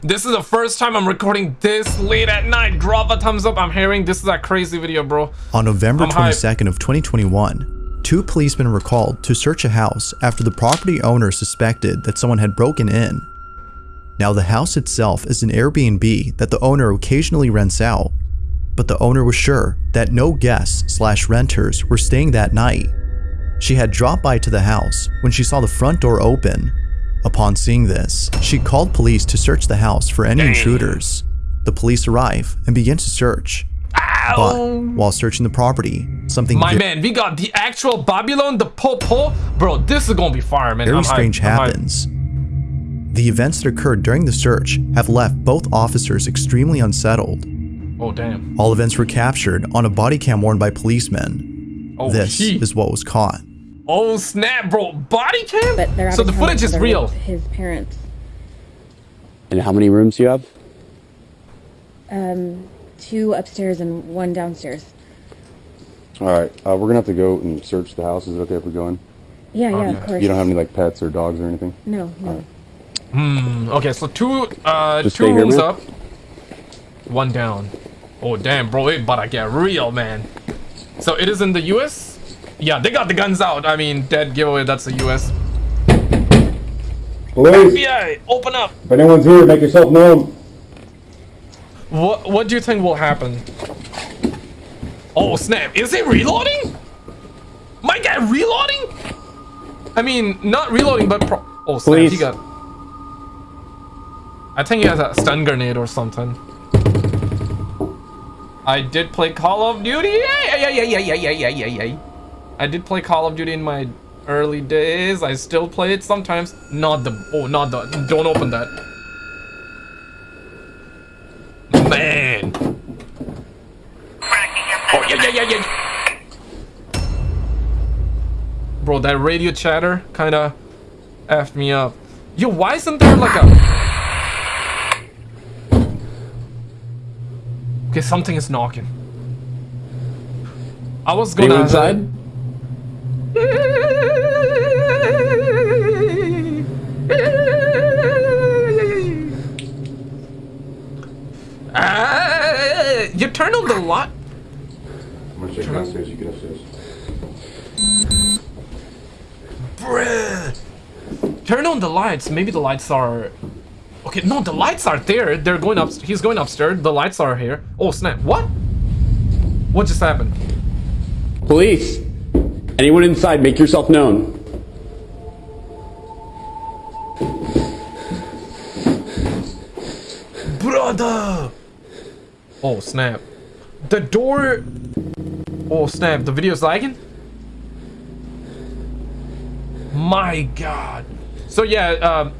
This is the first time I'm recording this late at night. Drop a thumbs up. I'm hearing this is a crazy video, bro. On November I'm hyped. 22nd of 2021, two policemen were called to search a house after the property owner suspected that someone had broken in. Now the house itself is an Airbnb that the owner occasionally rents out, but the owner was sure that no guests slash renters were staying that night. She had dropped by to the house when she saw the front door open. Upon seeing this, she called police to search the house for any Dang. intruders. The police arrive and begin to search. But while searching the property, something My man, we got the actual Babylon, the Popo. Bro, this is gonna be fire, man. very I'm strange I'm happens. The events that occurred during the search have left both officers extremely unsettled. Oh, damn. All events were captured on a body cam worn by policemen. Oh, this is what was caught. Oh, snap, bro. Body cam? But they're so the footage is real. His parents. And how many rooms do you have? Um, Two upstairs and one downstairs. All right, uh, we're gonna have to go and search the house. Is it okay if we go in? Yeah, yeah, Okay. of course. You don't have any like pets or dogs or anything? No, no. Hmm. Okay, so two, uh, Just two stay here, rooms up, one down. Oh, damn, bro. It about to get real, man. So it is in the U.S.? Yeah, they got the guns out. I mean, dead giveaway. That's the U.S. Police, FBI, open up. if anyone's here, make yourself known. What What do you think will happen? Oh snap! Is he reloading? My guy reloading? I mean, not reloading, but pro oh snap! He got. I think he has a stun grenade or something. I did play Call of Duty. Yeah, yeah, yeah, yeah, yeah, yeah, yeah, yeah, yeah. I did play Call of Duty in my early days. I still play it sometimes. Not the. Oh, not the. Don't open that. Man. Oh, yeah, yeah, yeah, yeah. Bro, that radio chatter kind of effed me up. Yo, why isn't there like a... Okay, something is knocking. I was gonna... Anyone inside? Turn on the light. I'm gonna check downstairs. You get upstairs. Bruh. Turn on the lights. Maybe the lights are. Okay, no, the lights are there. They're going up. He's going upstairs. The lights are here. Oh snap! What? What just happened? Police! Anyone inside? Make yourself known. Oh snap! The door. Oh snap! The video's lagging. My God! So yeah, um,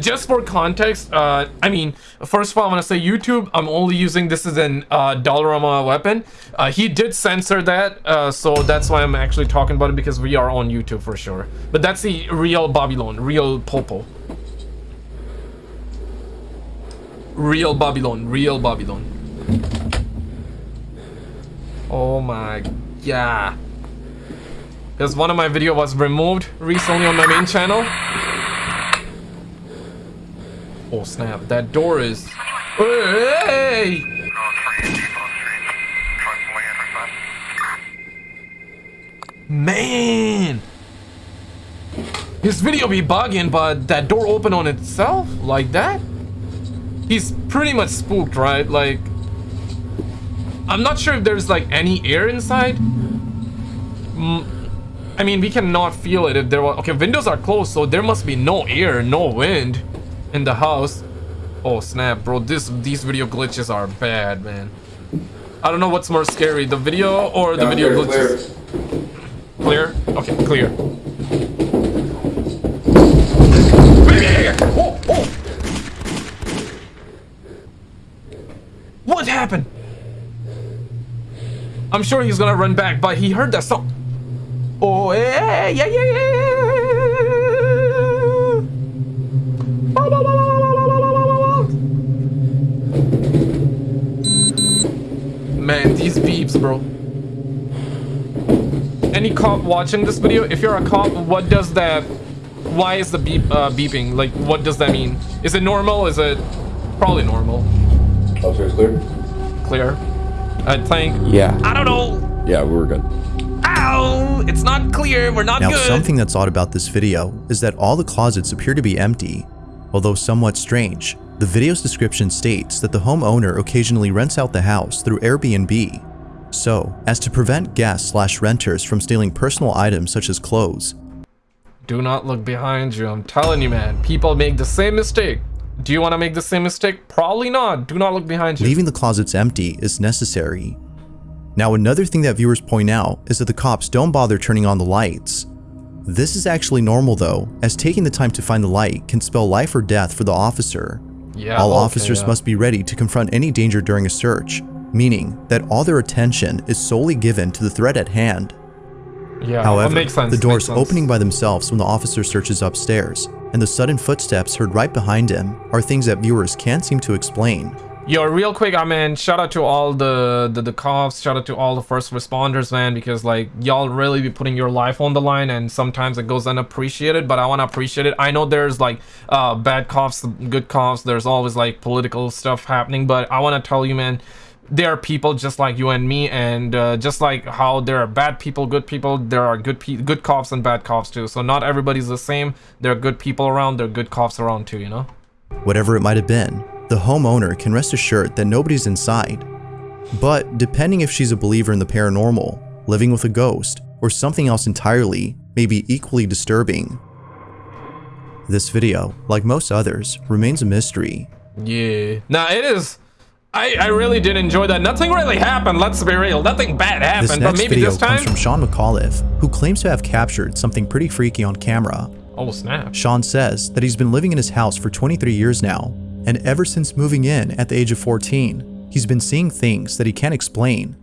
just for context, uh, I mean, first of all, I want to say YouTube. I'm only using this as an uh, Dollarama weapon. Uh, he did censor that, uh, so that's why I'm actually talking about it because we are on YouTube for sure. But that's the real Babylon, real Popo. Real Babylon, real Babylon. Oh my god. Because one of my video was removed recently on my main channel. Oh snap, that door is... Hey! Man! His video be bugging, but that door open on itself? Like that? He's pretty much spooked, right? Like... I'm not sure if there's like any air inside. Mm, I mean, we cannot feel it if there was... Okay, windows are closed, so there must be no air, no wind in the house. Oh, snap, bro. This These video glitches are bad, man. I don't know what's more scary, the video or the video glitches. Clear? Okay, clear. Oh, oh. What happened? I'm sure he's gonna run back, but he heard that song. Oh, eh, eh, yeah, yeah, yeah, yeah. Man, these beeps, bro. Any cop watching this video? If you're a cop, what does that... Why is the beep uh, beeping? Like, what does that mean? Is it normal? Is it... Probably normal. Officer's clear. Clear. I think. Yeah. I don't know. Yeah, we were good. Ow! It's not clear. We're not Now, good. something that's odd about this video is that all the closets appear to be empty. Although somewhat strange, the video's description states that the homeowner occasionally rents out the house through Airbnb. So, as to prevent guests slash renters from stealing personal items such as clothes, Do not look behind you. I'm telling you, man. People make the same mistake. Do you want to make the same mistake? Probably not. Do not look behind you. leaving the closets empty is necessary. Now, another thing that viewers point out is that the cops don't bother turning on the lights. This is actually normal though, as taking the time to find the light can spell life or death for the officer. Yeah. all okay, officers yeah. must be ready to confront any danger during a search, meaning that all their attention is solely given to the threat at hand. Yeah. However, that makes sense. the doors opening by themselves when the officer searches upstairs, and the sudden footsteps heard right behind him are things that viewers can't seem to explain. Yo, real quick, I mean, shout out to all the, the the cops, shout out to all the first responders, man, because like y'all really be putting your life on the line, and sometimes it goes unappreciated. But I want to appreciate it. I know there's like uh, bad cops, good cops. There's always like political stuff happening, but I want to tell you, man, there are people just like you and me, and uh, just like how there are bad people, good people, there are good pe- good cops and bad cops too. So not everybody's the same. There are good people around. There are good cops around too. You know. Whatever it might have been, the homeowner can rest assured that nobody's inside. But depending if she's a believer in the paranormal, living with a ghost, or something else entirely, may be equally disturbing. This video, like most others, remains a mystery. Yeah. Now it is. I I really did enjoy that. Nothing really happened. Let's be real. Nothing bad This happened. But next maybe this time. comes from Sean McAuliffe, who claims to have captured something pretty freaky on camera. Oh snap. Sean says that he's been living in his house for 23 years now, and ever since moving in at the age of 14, he's been seeing things that he can't explain.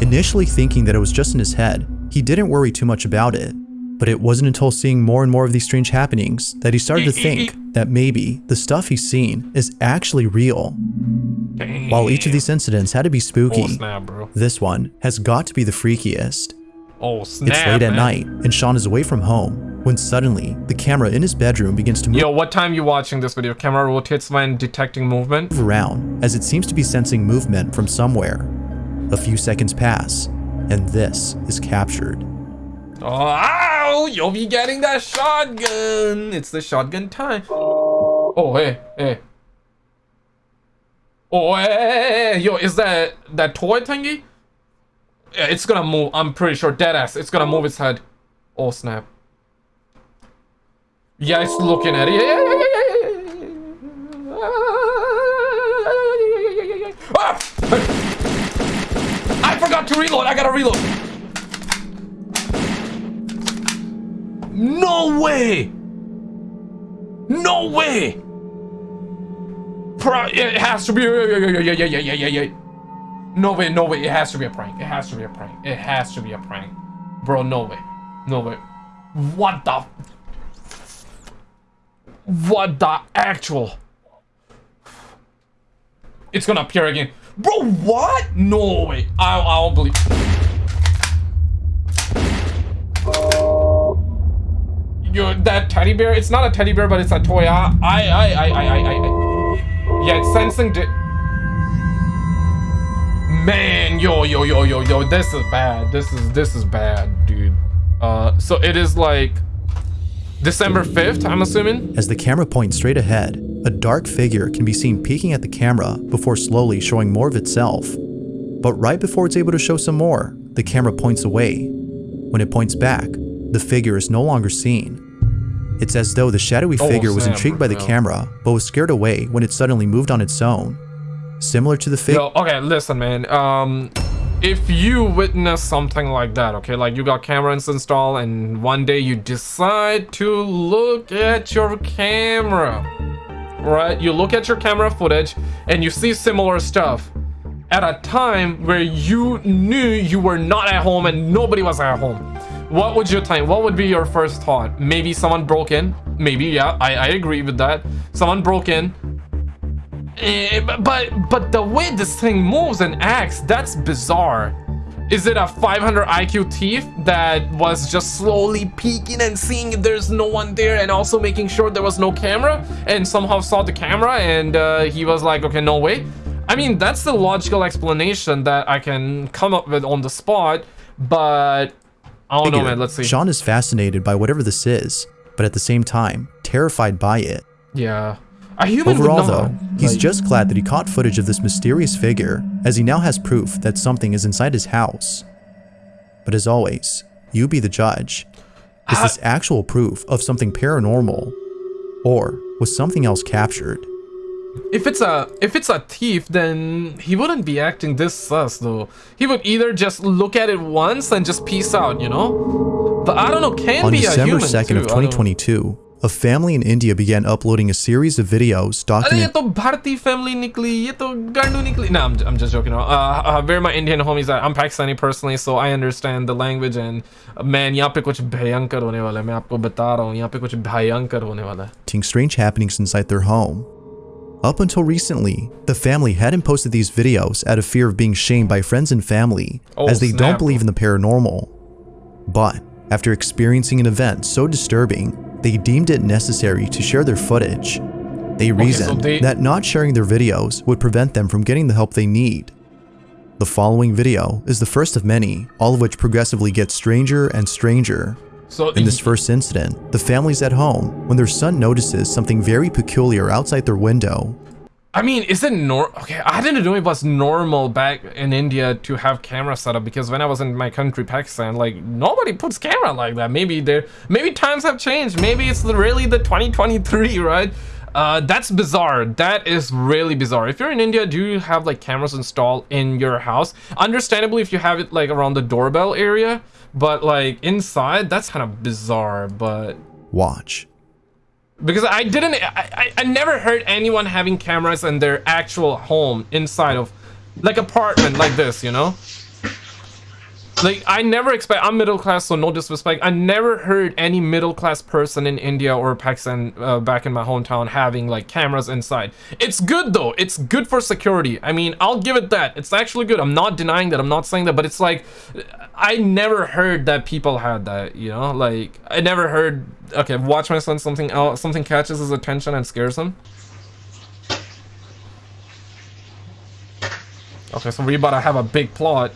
Initially thinking that it was just in his head, he didn't worry too much about it. But it wasn't until seeing more and more of these strange happenings that he started to mm-hmm. think that maybe the stuff he's seen is actually real. Damn. While each of these incidents had to be Oh spooky, snap, this one has got to be the freakiest. Oh snap. It's late at night, and Sean is away from home when suddenly the camera in his bedroom begins to move Yo, what time you watching this video? Camera rotates when detecting movement. Move around as it seems to be sensing movement from somewhere. A few seconds pass, and this is captured. Oh, you'll be getting that shotgun. It's the shotgun time. Oh, hey, hey. Oh, hey, yo, is that that toy thingy? Yeah, it's gonna move. I'm pretty sure, dead ass. It's gonna move its head. Oh, snap. Yeah, it's looking at it. Yeah, yeah, yeah, yeah, yeah. Ah! I forgot to reload. I gotta reload. No way! No way! Pro it has to be. No way, no way. It has to be a prank. It has to be a prank. It has to be a prank. Bro, no way. No way. What the. What the actual. It's gonna appear again. Bro, what? No way. I, I don't believe. Yo, that teddy bear, it's not a teddy bear, but it's a toy. I, I, I, I, I, I, I. Yeah, it's sensing di- Man, yo, yo, yo, yo, yo, this is bad. This is, this is bad, dude. Uh, so it is like December 5th, I'm assuming? As the camera points straight ahead, a dark figure can be seen peeking at the camera before slowly showing more of itself. But right before it's able to show some more, the camera points away. When it points back, the figure is no longer seen. It's as though the shadowy Oh, figure was intrigued by the camera, but was scared away when it suddenly moved on its own. Similar to the figure. Okay, listen, man. Um, if you witness something like that, okay, like you got cameras installed and one day you decide to look at your camera, right? You look at your camera footage and you see similar stuff at a time where you knew you were not at home and nobody was at home. What would you think? What would be your first thought? Maybe someone broke in. Maybe, yeah, I, I agree with that. Someone broke in. Eh, but but the way this thing moves and acts, that's bizarre. Is it a 500 IQ thief that was just slowly peeking and seeing if there's no one there and also making sure there was no camera and somehow saw the camera and uh, he was like, okay, no way. I mean, that's the logical explanation that I can come up with on the spot, but I don't know, man. Let's see. Sean is fascinated by whatever this is, but at the same time, terrified by it. Yeah. A human Overall, not, though, he's like- just glad that he caught footage of this mysterious figure, as he now has proof that something is inside his house. But as always, you be the judge. Is uh, this actual proof of something paranormal? Or was something else captured? If it's a if it's a thief, then he wouldn't be acting this sus though. He would either just look at it once and just peace out, you know. But I don't know. Can On be a December human 2nd too. of I don't- 2022, a family in India began uploading a series of videos अरे ये documenting तो भारतीय family निकली ये तो गांडू निकली no I'm, I'm just joking around. uh, uh, where my Indian homies at I'm Pakistani personally so I understand the language and uh, man यहाँ पे कुछ भयंकर होने वाला है मैं आपको बता रहा हूँ यहाँ पे कुछ भयंकर होने वाला है strange happenings inside their home. Up until recently, the family hadn't posted these videos out of fear of being shamed by friends and family, Oh, as they snap. don't believe in the paranormal. But after experiencing an event so disturbing, they deemed it necessary to share their footage. They so reasoned they- that not sharing their videos would prevent them from getting the help they need. The following video is the first of many, all of which progressively get stranger and stranger. So In this first incident, the family's at home when their son notices something very peculiar outside their window. I mean, is it nor? Okay, I didn't know it was normal back in India to have camera set up because when I was in my country, Pakistan, like nobody puts camera like that. Maybe there, maybe times have changed. Maybe it's really the 2023, right? Uh, that's bizarre. That is really bizarre. If you're in India, do you have like cameras installed in your house? Understandably, if you have it like around the doorbell area, but like inside, that's kind of bizarre. But Watch. because I didn't I, I, I never heard anyone having cameras in their actual home inside of like apartment like this you know like I never expect I'm middle class so no disrespect. I never heard any middle class person in India or Pakistan uh, back in my hometown having like cameras inside. It's good though. It's good for security. I mean I'll give it that. It's actually good. I'm not denying that. I'm not saying that but it's like I never heard that people had that you know? Like I never heard okay watch my son something else something catches his attention and scares him. Okay so we about to have a big plot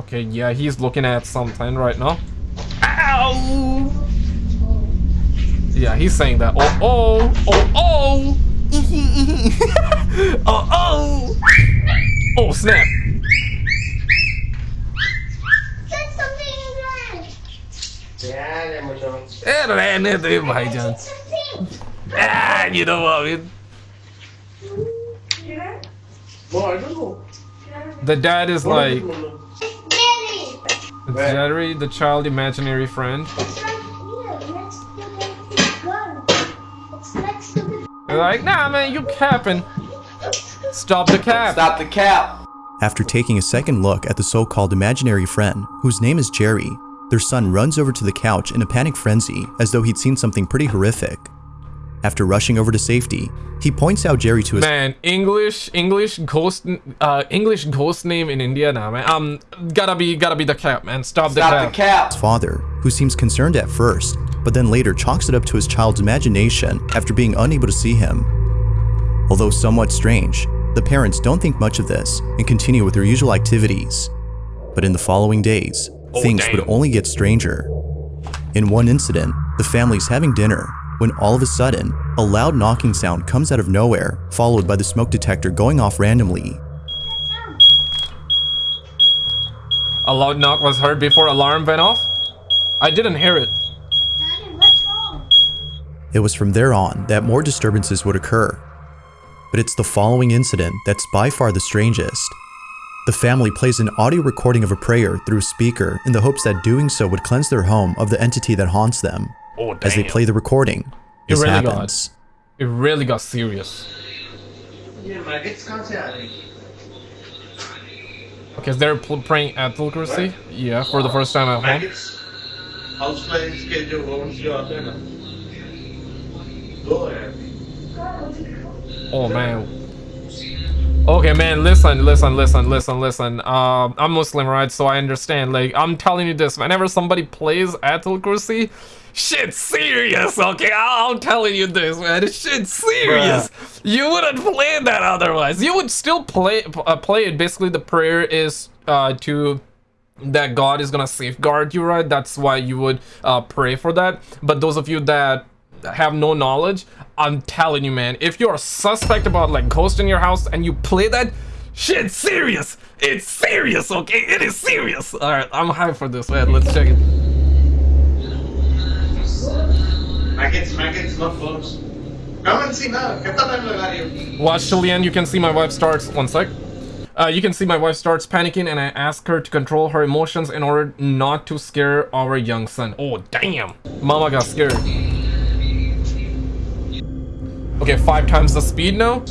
Okay, yeah, he's looking at something right now. Ow! Yeah, he's saying that. Oh, oh, oh, oh! oh, oh! Oh, snap! Eh, ah, you know what I mean? The dad is like... Daddy. Jerry, the child imaginary friend. It's right here, next to the gun. It's next to the They're like, nah, man, you capping. Stop the cap. Stop the cap. After taking a second look at the so-called imaginary friend, whose name is Jerry, their son runs over to the couch in a panic frenzy as though he'd seen something pretty horrific. After rushing over to safety, he points out Jerry to his Man, English, English ghost, uh, English ghost name in India now, man. Um, gotta be, gotta be the cap, man. Stop, the Stop cap. the cap. father, who seems concerned at first, but then later chalks it up to his child's imagination after being unable to see him. Although somewhat strange, the parents don't think much of this and continue with their usual activities. But in the following days, Oh, things damn. would only get stranger. In one incident, the family's having dinner when all of a sudden, a loud knocking sound comes out of nowhere, followed by the smoke detector going off randomly. A loud knock was heard before alarm went off. I didn't hear it. Daddy, what's wrong? It was from there on that more disturbances would occur. But it's the following incident that's by far the strangest. The family plays an audio recording of a prayer through a speaker in the hopes that doing so would cleanse their home of the entity that haunts them. Oh. As they play the recording, this it really happens. Got, it really got serious. Okay, they're praying advocacy. Right. Yeah, for the first time at home. Oh man. Okay, man, listen, listen, listen, listen, listen. Um, I'm Muslim, right? So I understand. Like, I'm telling you this. Whenever somebody plays Advocacy, shit serious, okay? I- I'm telling you this, man. Shit serious. You wouldn't play that otherwise. You would still play uh, play it. Basically, the prayer is uh, to that God is gonna safeguard you, right? That's why you would uh, pray for that. But those of you that have no knowledge, I'm telling you, man, if you're a suspect about like ghost in your house and you play that, shit, serious. It's serious, okay? It is serious. All right, I'm hyped for this, man. Let's check it. Maggots, maggots, not worms. Come and see now. Time. Watch till the end. You can see my wife starts. One sec. Uh, you can see my wife starts panicking and I ask her to control her emotions in order not to scare our young son. Oh, damn. Mama got scared. Okay, five times the speed now?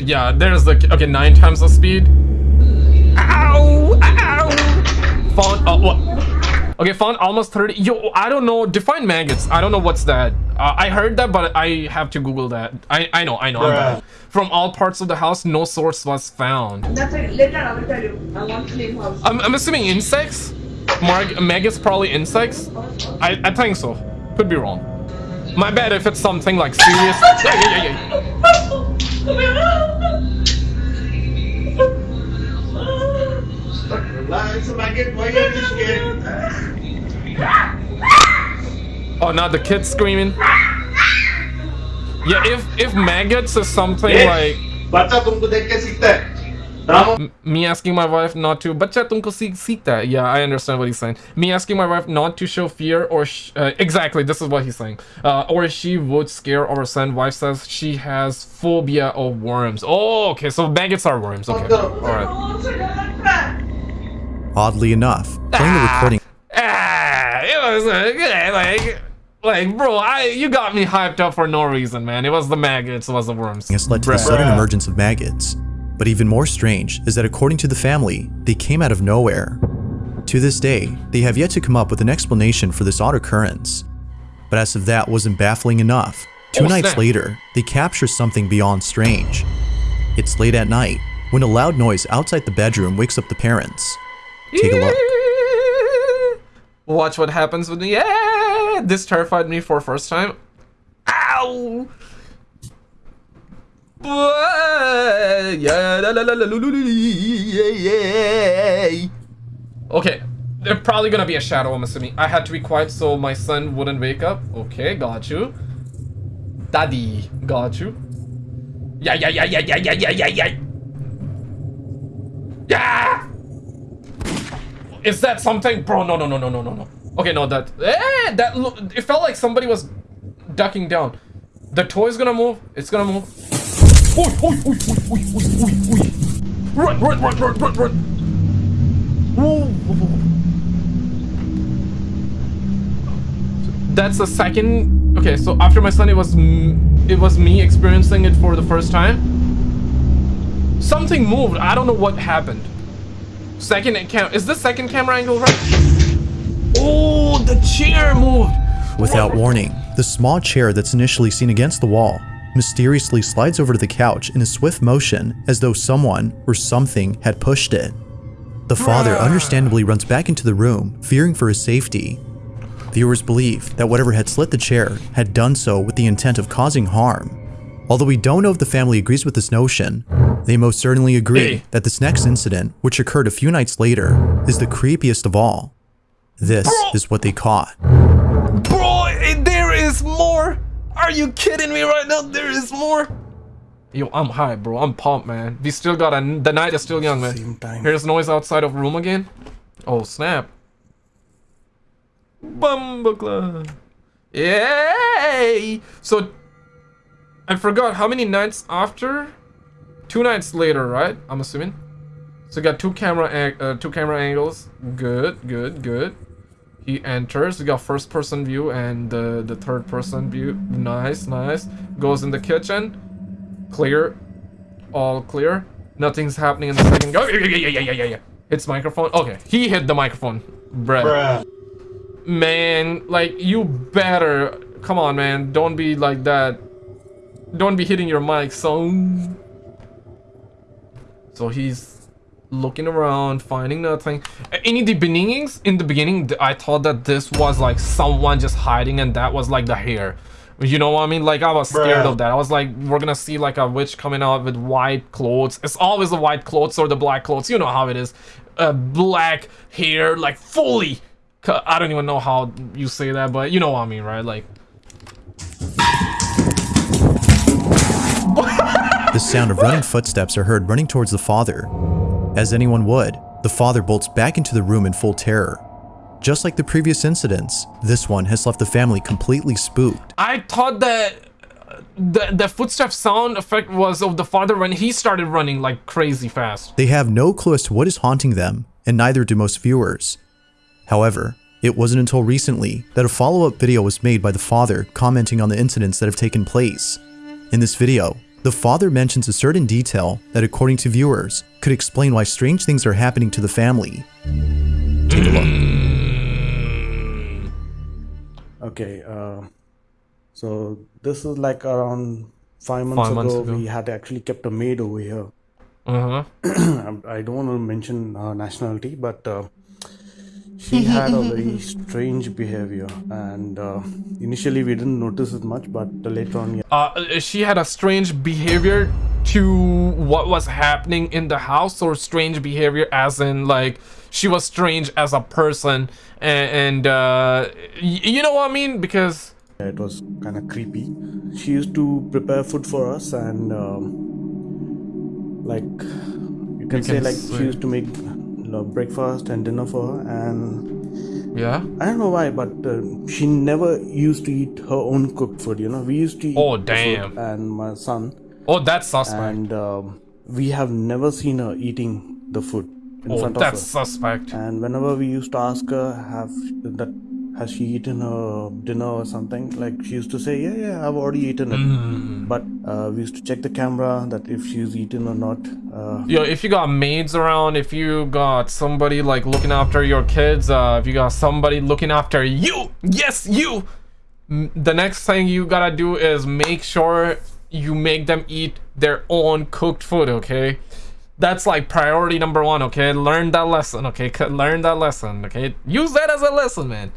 Yeah, there's the... Okay, nine times the speed. Ow! Font. Oh, what? Okay, found almost 30. Yo, I don't know. Define maggots. I don't know what's that. Uh, I heard that, but I have to Google that. I I know. I know. I'm bad. From all parts of the house, no source was found. That's. Later I will tell you. I want clean house. I'm, I'm assuming insects. Marg maggots probably insects. I I think so. Could be wrong. My bad if it's something like serious. Yeah, yeah, yeah, yeah. Relax, maggot. Why are you scared? Oh, now the kid's screaming. Yeah, if if maggots is something like बच्चा तुमको देख के सीखता है drama me asking my wife not to bacha tumko seek seek that yeah i understand what he's saying me asking my wife not to show fear or sh- uh, exactly this is what he's saying uh, or she would scare our son wife says she has phobia of worms oh okay so maggots are worms okay all right Oddly enough, playing the recording ah, it was uh, like like bro i you got me hyped up for no reason man it was the maggots it was the worms has led to the sudden emergence of maggots. But even more strange is that according to the family, they came out of nowhere. To this day, they have yet to come up with an explanation for this odd occurrence. But as if that wasn't baffling enough, two Oh, nights snap. later, they capture something beyond strange. It's late at night when a loud noise outside the bedroom wakes up the parents. Take a look. Watch what happens with me. Yeah, this terrified me for first time. Ow! Okay, there's probably gonna be a shadow. I'm assuming. I had to be quiet so my son wouldn't wake up. Okay, got you. Daddy, got you. Yeah, yeah, yeah, yeah, yeah, yeah, yeah, yeah, yeah. Yeah. Is that something, bro? No, no, no, no, no, no, no. Okay, no, that. Eh, that look. It felt like somebody was ducking down. The toy's gonna move. It's gonna move. Oi, oi, oi, oi, oi, oi, oi, oi. Run, run, run, run, run, run. That's the second. Okay, so after my son, it was it was me experiencing it for the first time. Something moved. I don't know what happened. Second cam. Is the second camera angle right? Oh, the chair moved. Without warning, the small chair that's initially seen against the wall mysteriously slides over to the couch in a swift motion as though someone or something had pushed it. The father ah. understandably runs back into the room, fearing for his safety. Viewers believe that whatever had slit the chair had done so with the intent of causing harm. Although we don't know if the family agrees with this notion, they most certainly agree Hey. that this next incident, which occurred a few nights later, is the creepiest of all. This is what they caught. Bro, eh, there is more. Are you kidding me right now? There is more. Yo, I'm high, bro. I'm pumped, man. We still got a. The night is still young, man. Here's noise outside of room again. Oh snap! Bumbleclaw. Yay! So, I forgot how many nights after. Two nights later, right? I'm assuming. So we got two camera uh, two camera angles. Good, good, good. He enters. We got first person view and the the third person view. Nice, nice. Goes in the kitchen. Clear. All clear. Nothing's happening in the second go. Yeah, yeah, yeah, yeah, yeah, yeah, yeah. Hits microphone. Okay, he hit the microphone. Bruh. Bruh. Man, like you better come on, man. Don't be like that. Don't be hitting your mic, son. So he's looking around, finding nothing. A- In the beginnings, in the beginning, I thought that this was like someone just hiding, and that was like the hair. You know what I mean? Like I was scared Bruh. of that. I was like, we're gonna see like a witch coming out with white clothes. It's always the white clothes or the black clothes. You know how it is. Uh, black hair, like fully. I don't even know how you say that, but you know what I mean, right? Like. The sound of running footsteps are heard running towards the father. As anyone would, the father bolts back into the room in full terror. Just like the previous incidents, this one has left the family completely spooked. I thought that uh, the the footstep sound effect was of the father when he started running like crazy fast. They have no clue as to what is haunting them, and neither do most viewers. However, it wasn't until recently that a follow-up video was made by the father commenting on the incidents that have taken place. In this video, the father mentions a certain detail that according to viewers could explain why strange things are happening to the family. Take a look. Okay, uh, so this is like around five months, Five months ago, ago. We had actually kept a maid over here. Uh huh. I don't want to mention her nationality, but uh, she had a very strange behavior. And uh, initially, we didn't notice it much, but later on, yeah, Uh, she had a strange behavior to what was happening in the house, or strange behavior as in like she was strange as a person, and, and uh, y- you know what I mean? Because it was kind of creepy. She used to prepare food for us, and um, like you can say, can like say- she used to make uh, breakfast and dinner for her, and yeah. I don't know why, but uh, she never used to eat her own cooked food. You know, we used to eat Oh, damn. and my son, Oh, that's suspect. and um, we have never seen her eating the food in oh, front that's of her. suspect. And whenever we used to ask her, have that has she eaten her dinner or something? Like she used to say, yeah, yeah, I've already eaten it. Mm. But uh, we used to check the camera that if she's eaten or not. Uh, Yo, if you got maids around, if you got somebody like looking after your kids, uh, if you got somebody looking after you, yes, you. The next thing you gotta do is make sure you make them eat their own cooked food. Okay, that's like priority number one. Okay, learn that lesson. Okay, learn that lesson. Okay, use that as a lesson, man.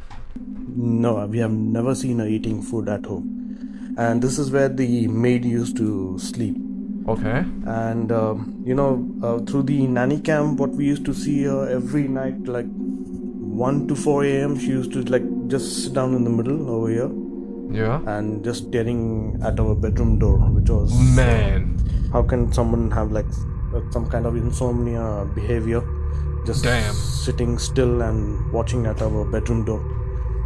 No, we have never seen her eating food at home. And this is where the maid used to sleep. Okay. And um, you know, uh, through the nanny cam, what we used to see her every night, like 1 to 4 a.m., she used to like just sit down in the middle over here Yeah. and just staring at our bedroom door, which was Man. how can someone have like uh, some kind of insomnia behavior, just Damn. sitting still and watching at our bedroom door.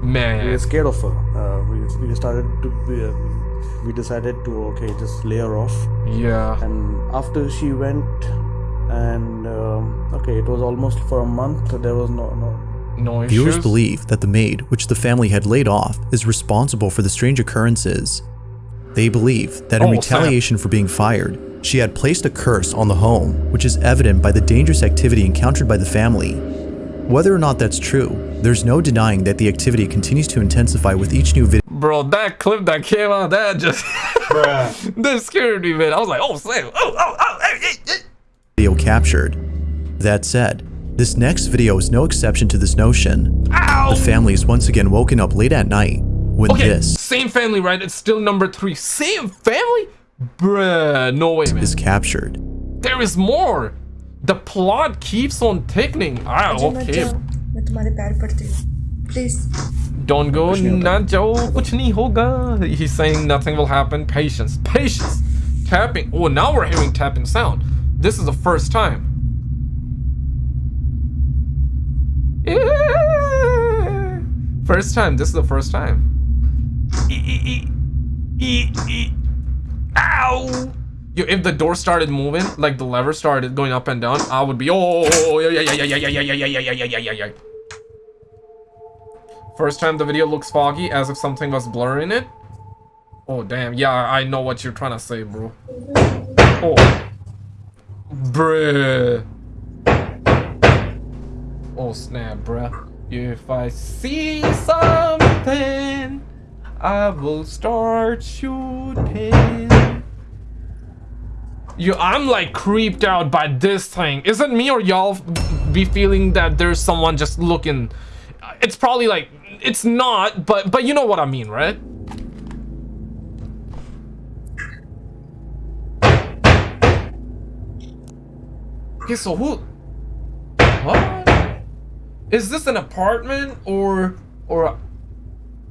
We were scared of her. Uh, we, we started to be, uh, we decided to okay just lay her off. Yeah. And after she went, and um, okay, it was almost for a month. There was no no No issues. Viewers believe that the maid, which the family had laid off, is responsible for the strange occurrences. They believe that in Oh, snap. retaliation for being fired, she had placed a curse on the home, which is evident by the dangerous activity encountered by the family. Whether or not that's true, there's no denying that the activity continues to intensify with each new video Bro, that clip that came out, that just that scared me, man. I was like, oh, Sam, oh, oh, oh, hey, hey, hey. video captured. That said, this next video is no exception to this notion. Ow! The family is once again woken up late at night when Okay, this same family, right? It's still number three. Same family? Bruh, no way, man. is captured. There is more. The plot keeps on ticking. Ah, मुझे मत okay. जाओ मैं तुम्हारे पैर पड़ती हूँ please Don't go, na Joe, kuch nahi hoga. He's saying nothing will happen. Patience, patience. Tapping. Oh, now we're hearing tapping sound. This is the first time. Yeah. First time. This is the first time. E- e- e- e- e- Ow! Yo, if the door started moving, like the lever started going up and down, I would be oh yeah yeah yeah yeah yeah yeah yeah yeah yeah yeah yeah yeah. First time the video looks foggy, as if something was blurring it. Oh damn, yeah, I know what you're trying to say, bro. Oh, bruh. Oh snap, bruh. If I see something, I will start shooting. You, I'm like creeped out by this thing. Is it me or y'all be feeling that there's someone just looking? It's probably like, it's not, but but you know what I mean, right? Okay, so who? What? Is this an apartment or or a,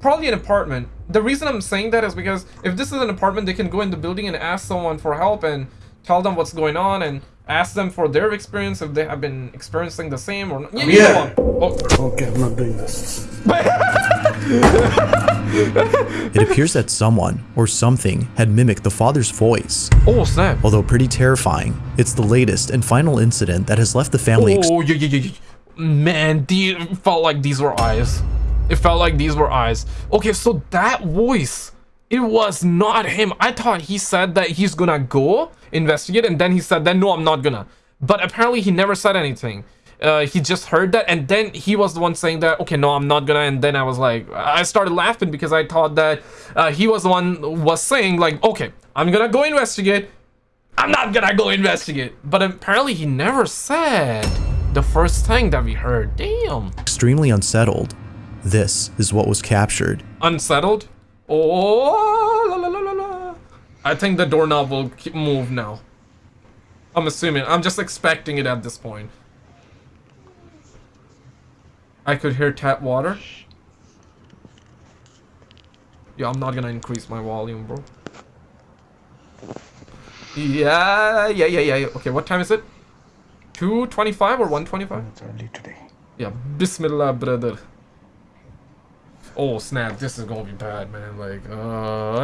probably an apartment? The reason I'm saying that is because if this is an apartment, they can go in the building and ask someone for help and tell them what's going on and ask them for their experience if they have been experiencing the same or not. Yeah. you know what? Oh. Okay, I'm not doing this. It appears that someone or something had mimicked the father's voice. Oh snap! Although pretty terrifying, it's the latest and final incident that has left the family Oh yeah, yeah, yeah, yeah. Man, the, it felt like these were eyes. It felt like these were eyes. Okay, so that voice, it was not him. I thought he said that he's gonna go investigate, and then he said that no, I'm not gonna. But apparently he never said anything. Uh, he just heard that, and then he was the one saying that, okay, no, I'm not gonna. And then I was like, I started laughing because I thought that uh, he was the one was saying like, okay, I'm gonna go investigate. I'm not gonna go investigate. But apparently he never said the first thing that we heard. Damn. extremely unsettled. This is what was captured. Unsettled? Oh, la, la, la. I think the doorknob will move now. I'm assuming. I'm just expecting it at this point. I could hear tap water. Yeah, I'm not gonna increase my volume, bro. Yeah, yeah, yeah, yeah. yeah. Okay, what time is it? 225 or 125? It's early today. Yeah, Bismillah, brother. Oh snap! This is gonna be bad, man. Like, uh,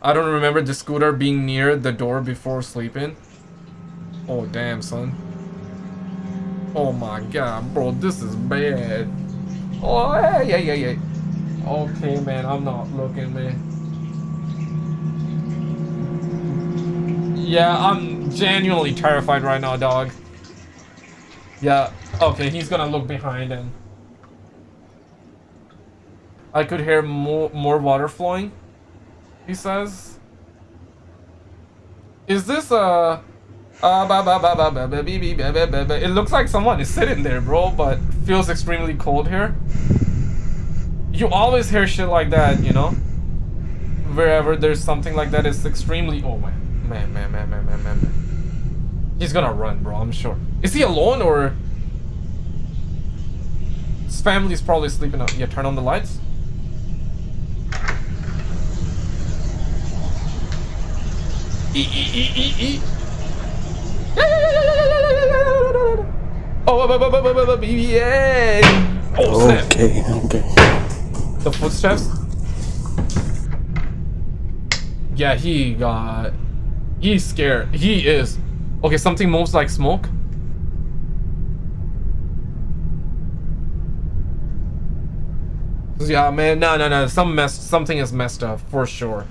I don't remember the scooter being near the door before sleeping. Oh damn, son. Oh my god, bro, this is bad. Oh yeah, yeah, yeah, yeah. Okay, man, I'm not looking, man. Yeah, I'm genuinely terrified right now, dog. Yeah, okay, he's gonna look behind and I could hear more more water flowing. He says. Is this a it looks like someone is sitting there, bro, but feels extremely cold here. You always hear shit like that, you know? Wherever there's something like that, it's extremely... Oh, man. Man, man, man, man, man, man, man. He's gonna run, bro, I'm sure. Is he alone, or... His family's probably sleeping out. Yeah, turn on the lights. Oh, yeah. Oh, snap. Okay, okay. The footsteps. Yeah, he got. He's scared. He is. Okay, something moves like smoke. Yeah, man. No, no, no. Some mess. Something is messed up for sure.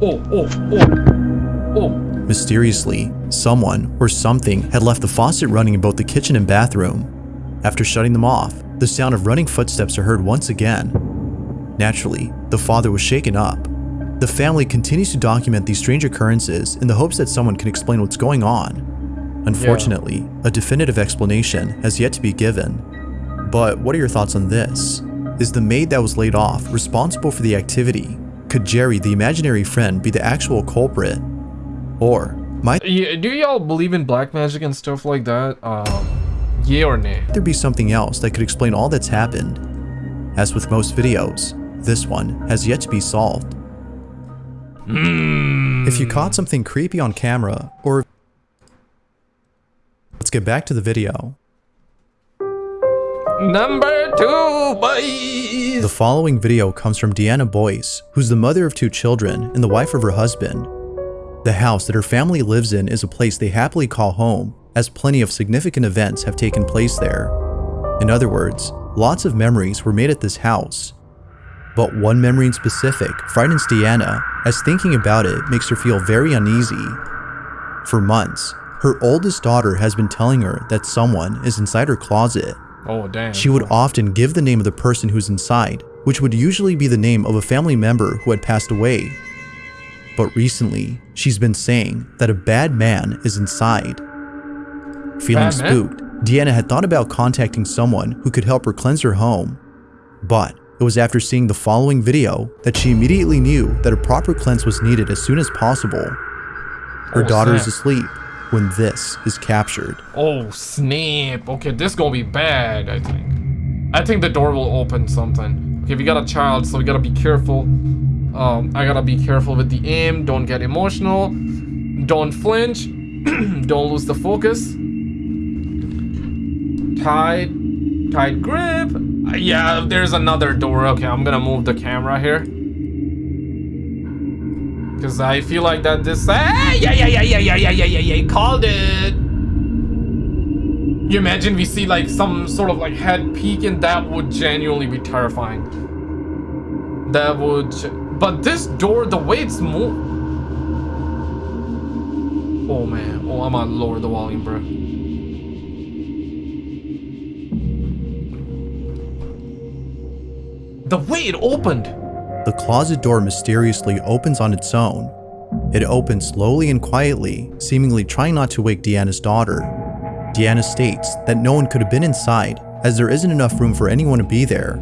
Oh, oh, oh, oh. Mysteriously, someone or something had left the faucet running in both the kitchen and bathroom. After shutting them off, the sound of running footsteps are heard once again. Naturally, the father was shaken up. The family continues to document these strange occurrences in the hopes that someone can explain what's going on. Unfortunately, a definitive explanation has yet to be given. But what are your thoughts on this? Is the maid that was laid off responsible for the activity? Could Jerry, the imaginary friend, be the actual culprit? Or might Yeah, do y'all believe in black magic and stuff like that? Um, yeah or nay? there be something else that could explain all that's happened? As with most videos, this one has yet to be solved. If you caught something creepy on camera, or... Let's get back to the video. Number two, boys. The following video comes from Deanna Boyce, who's the mother of two children and the wife of her husband. The house that her family lives in is a place they happily call home, as plenty of significant events have taken place there. In other words, lots of memories were made at this house. But one memory in specific frightens Deanna, as thinking about it makes her feel very uneasy. For months, her oldest daughter has been telling her that someone is inside her closet. Oh damn. She would often give the name of the person who's inside, which would usually be the name of a family member who had passed away. But recently, she's been saying that a bad man is inside. Feeling spooked, Deanna had thought about contacting someone who could help her cleanse her home. But it was after seeing the following video that she immediately knew that a proper cleanse was needed as soon as possible. Her Oh, daughter is asleep when this is captured. Oh, snap. Okay, this gonna be bad, I think. I think the door will open something. Okay, we got a child, so we gotta be careful. Um, I gotta be careful with the aim. Don't get emotional. Don't flinch. Don't lose the focus. Tight. Tight grip. Uh, Yeah, there's another door. Okay, I'm gonna move the camera here. Because I feel like that this... Ah, yeah, yeah, yeah, yeah, yeah, yeah, yeah, yeah, yeah. Called it. You imagine we see like some sort of like head peek and that would genuinely be terrifying. That would... But this door, the way it's moved... Oh man. Oh, I'm gonna lower the volume, bro. The way it opened. The closet door mysteriously opens on its own. It opens slowly and quietly, seemingly trying not to wake Deanna's daughter. Deanna states that no one could have been inside as there isn't enough room for anyone to be there.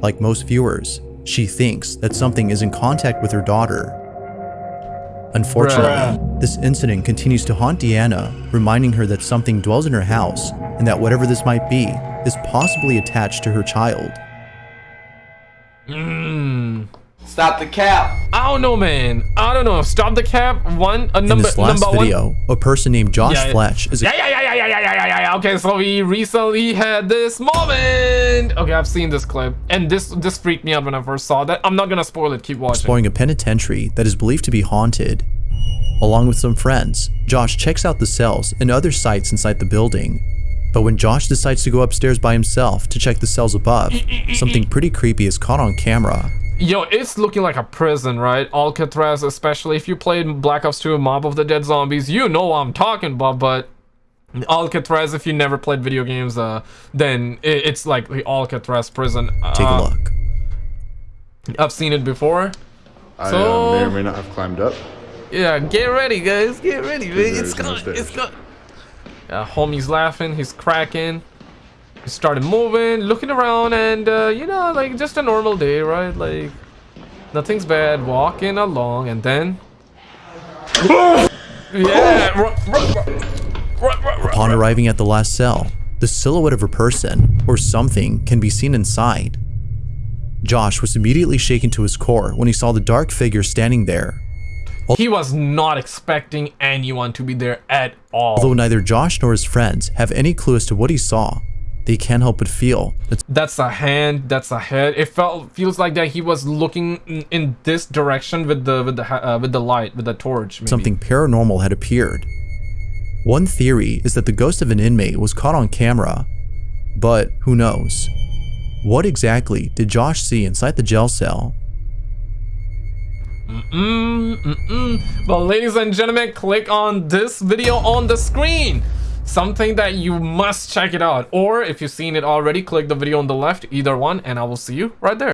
Like most viewers, she thinks that something is in contact with her daughter. Unfortunately, this incident continues to haunt Deanna, reminding her that something dwells in her house and that whatever this might be is possibly attached to her child. Mmm. Stop the cap. I don't know, man. I don't know. Stop the cap. One. Uh, In number, this last number one. video, a person named Josh Yeah, yeah. Fletch is Yeah, yeah, yeah, yeah, yeah, yeah, yeah, yeah, yeah. Okay, so we recently had this moment. Okay, I've seen this clip, and this this freaked me out when I first saw that. I'm not gonna spoil it. Keep watching. exploring a penitentiary that is believed to be haunted. Along with some friends, Josh checks out the cells and other sites inside the building. But when Josh decides to go upstairs by himself to check the cells above, something pretty creepy is caught on camera. Yo, it's looking like a prison, right? Alcatraz, especially if you played Black Ops 2 Mob of the Dead Zombies, you know what I'm talking about, but Alcatraz, if you never played video games, uh, then i- it's like the Alcatraz prison. Take a Uh, look. I've seen it before. I So- uh, may or may not have climbed up. Yeah, get ready, guys. Get ready, man. There's It's no gonna, stairs. it's gonna. Uh, homie's laughing. He's cracking. Started moving, looking around, and uh, you know, like just a normal day, right? Like nothing's bad. Walking along, and then. yeah. Upon arriving at the last cell, the silhouette of a person or something can be seen inside. Josh was immediately shaken to his core when he saw the dark figure standing there. He was not expecting anyone to be there at all. Although neither Josh nor his friends have any clue as to what he saw, they can't help but feel that That's a hand. That's a head. It felt feels like that he was looking in, in this direction with the with the uh, with the light with the torch. Maybe. something paranormal had appeared. One theory is that the ghost of an inmate was caught on camera, but who knows? What exactly did Josh see inside the jail cell? Mm, mm, mm. But ladies and gentlemen, click on this video on the screen. Something that you must check it out. Or if you've seen it already, click the video on the left, either one, and I will see you right there.